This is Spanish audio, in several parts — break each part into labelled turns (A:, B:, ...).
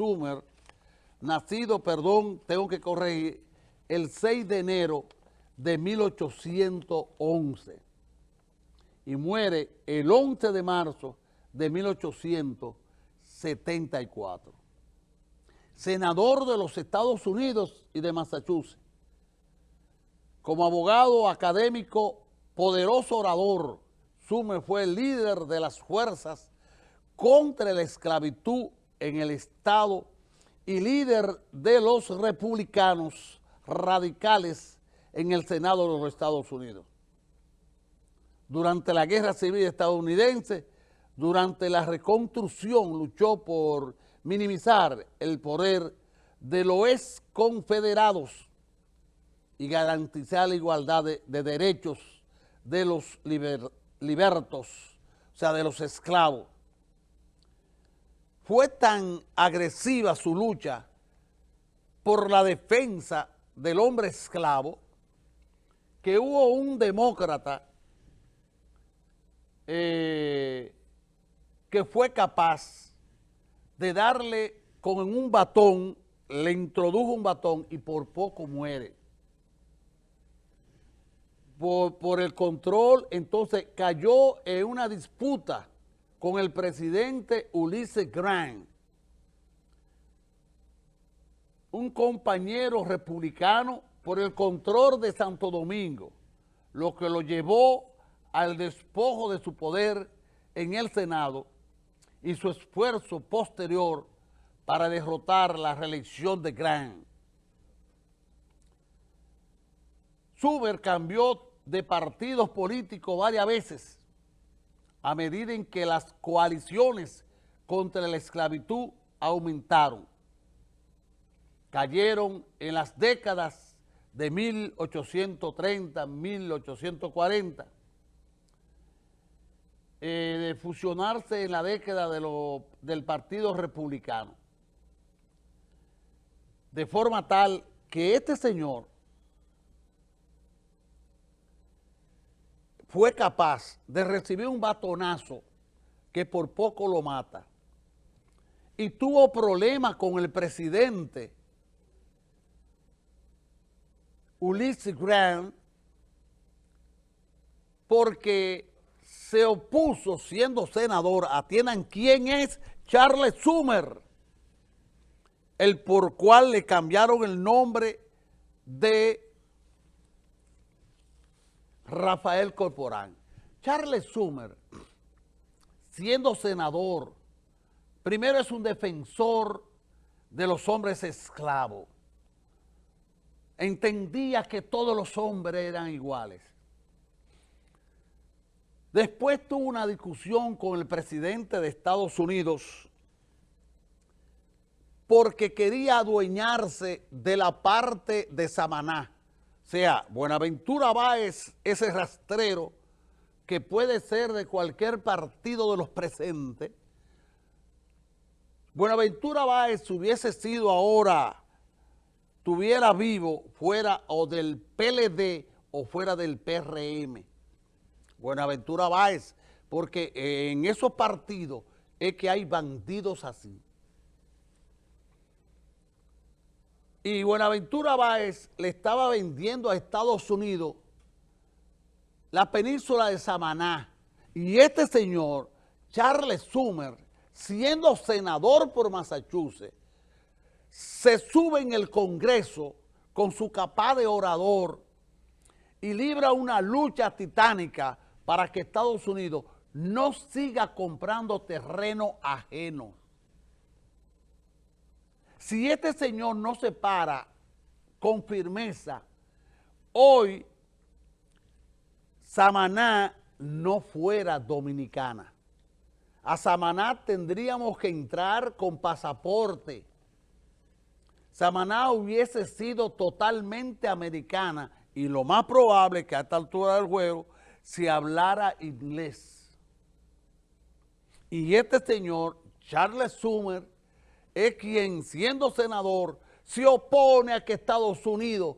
A: Schumer, nacido, perdón, tengo que corregir, el 6 de enero de 1811 y muere el 11 de marzo de 1874. Senador de los Estados Unidos y de Massachusetts. Como abogado académico, poderoso orador, Sumer fue el líder de las fuerzas contra la esclavitud en el Estado y líder de los republicanos radicales en el Senado de los Estados Unidos. Durante la Guerra Civil estadounidense, durante la reconstrucción, luchó por minimizar el poder de los confederados y garantizar la igualdad de, de derechos de los liber, libertos, o sea, de los esclavos. Fue tan agresiva su lucha por la defensa del hombre esclavo que hubo un demócrata eh, que fue capaz de darle con un batón, le introdujo un batón y por poco muere. Por, el control, entonces cayó en una disputa con el presidente Ulises Grant, un compañero republicano por el control de Santo Domingo, lo que lo llevó al despojo de su poder en el Senado y su esfuerzo posterior para derrotar la reelección de Grant. Suber cambió de partidos políticos varias veces a medida en que las coaliciones contra la esclavitud aumentaron. Cayeron en las décadas de 1830, 1840, eh, de fusionarse en la década de del Partido Republicano. De forma tal que este señor fue capaz de recibir un batonazo que por poco lo mata. Y tuvo problemas con el presidente Ulysses Grant porque se opuso siendo senador, atiendan quién es Charles Summer, el por cual le cambiaron el nombre de Rafael Corporán. Charles Summer, siendo senador, primero es un defensor de los hombres esclavos. Entendía que todos los hombres eran iguales. Después tuvo una discusión con el presidente de Estados Unidos porque quería adueñarse de la parte de Samaná sea, Buenaventura Báez, ese rastrero que puede ser de cualquier partido de los presentes, Buenaventura Báez hubiese sido ahora, tuviera vivo, fuera o del PLD o fuera del PRM. Buenaventura Báez, porque en esos partidos es que hay bandidos así. Y Buenaventura Báez le estaba vendiendo a Estados Unidos la península de Samaná. Y este señor, Charles Summer, siendo senador por Massachusetts, se sube en el Congreso con su capaz de orador y libra una lucha titánica para que Estados Unidos no siga comprando terreno ajeno. Si este señor no se para con firmeza, hoy Samaná no fuera dominicana. A Samaná tendríamos que entrar con pasaporte. Samaná hubiese sido totalmente americana y lo más probable que a esta altura del juego se hablara inglés. Y este señor, Charles Summer, es quien, siendo senador, se opone a que Estados Unidos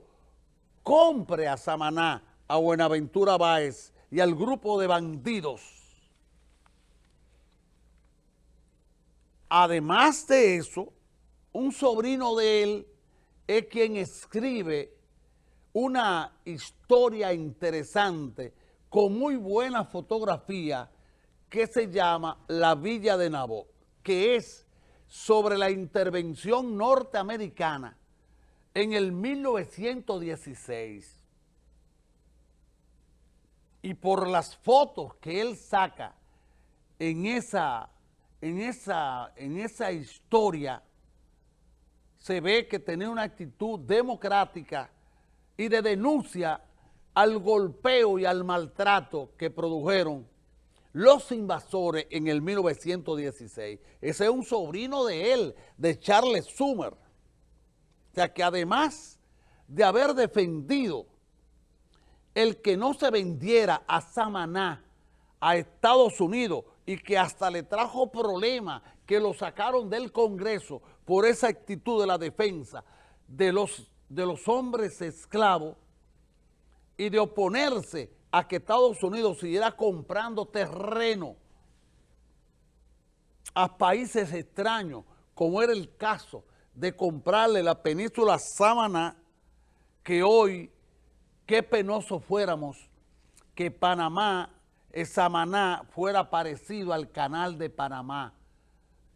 A: compre a Samaná, a Buenaventura Báez y al grupo de bandidos. Además de eso, un sobrino de él es quien escribe una historia interesante con muy buena fotografía que se llama La Villa de Nabó, que es sobre la intervención norteamericana en el 1916. Y por las fotos que él saca en esa, en esa, en esa historia, se ve que tenía una actitud democrática y de denuncia al golpeo y al maltrato que produjeron los invasores en el 1916. Ese es un sobrino de él, de Charles Summer. O sea que además de haber defendido el que no se vendiera a Samaná, a Estados Unidos, y que hasta le trajo problemas, que lo sacaron del Congreso por esa actitud de la defensa de los, de los hombres esclavos y de oponerse a que Estados Unidos siguiera comprando terreno a países extraños, como era el caso de comprarle la península Sámana, que hoy, qué penoso fuéramos que Panamá, eh, Samaná, fuera parecido al canal de Panamá,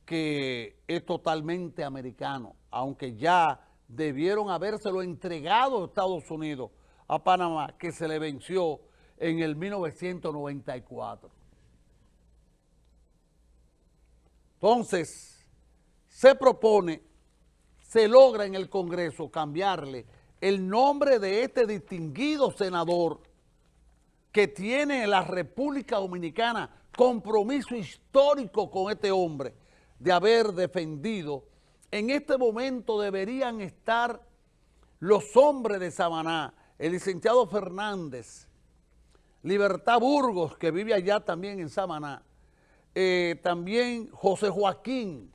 A: que es totalmente americano, aunque ya debieron habérselo entregado a Estados Unidos, a Panamá, que se le venció en el 1994. Entonces, se propone se logra en el Congreso cambiarle el nombre de este distinguido senador que tiene en la República Dominicana compromiso histórico con este hombre de haber defendido. En este momento deberían estar los hombres de Samaná, el licenciado Fernández, Libertad Burgos, que vive allá también en Samaná, eh, también José Joaquín,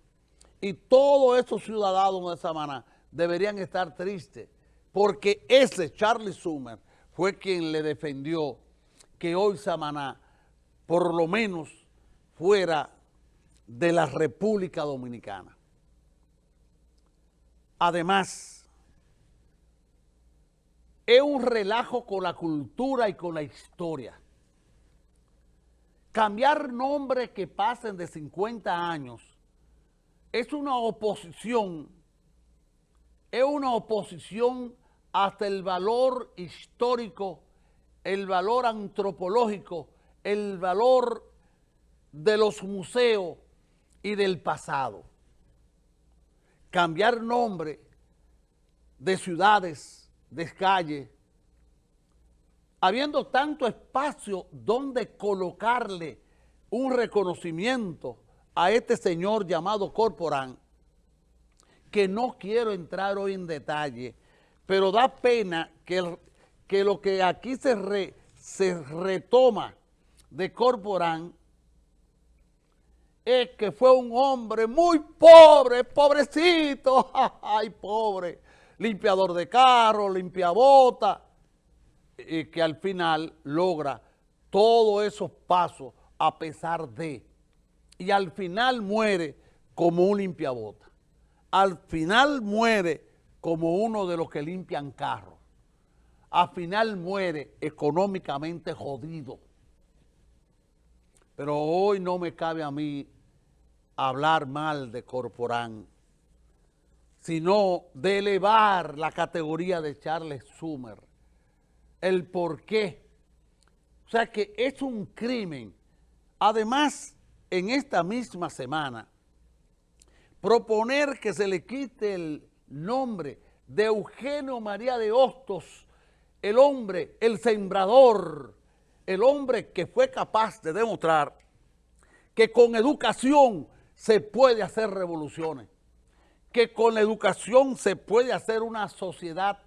A: y todos esos ciudadanos de Samaná deberían estar tristes porque ese Charlie Summer fue quien le defendió que hoy Samaná por lo menos fuera de la República Dominicana. Además, es un relajo con la cultura y con la historia. Cambiar nombres que pasen de 50 años es una oposición, es una oposición hasta el valor histórico, el valor antropológico, el valor de los museos y del pasado. Cambiar nombre de ciudades, de calles, habiendo tanto espacio donde colocarle un reconocimiento a este señor llamado Corporán, que no quiero entrar hoy en detalle, pero da pena que, que lo que aquí se, se retoma de Corporán es que fue un hombre muy pobre, pobrecito, ay pobre, limpiador de carro, limpiabota, y que al final logra todos esos pasos a pesar de y al final muere como un limpiabota. Al final muere como uno de los que limpian carros. Al final muere económicamente jodido. Pero hoy no me cabe a mí hablar mal de Corporán, sino de elevar la categoría de Charles Summer. El por qué. O sea que es un crimen. Además, en esta misma semana proponer que se le quite el nombre de Eugenio María de Hostos, el hombre, el sembrador, el hombre que fue capaz de demostrar que con educación se puede hacer revoluciones, que con la educación se puede hacer una sociedad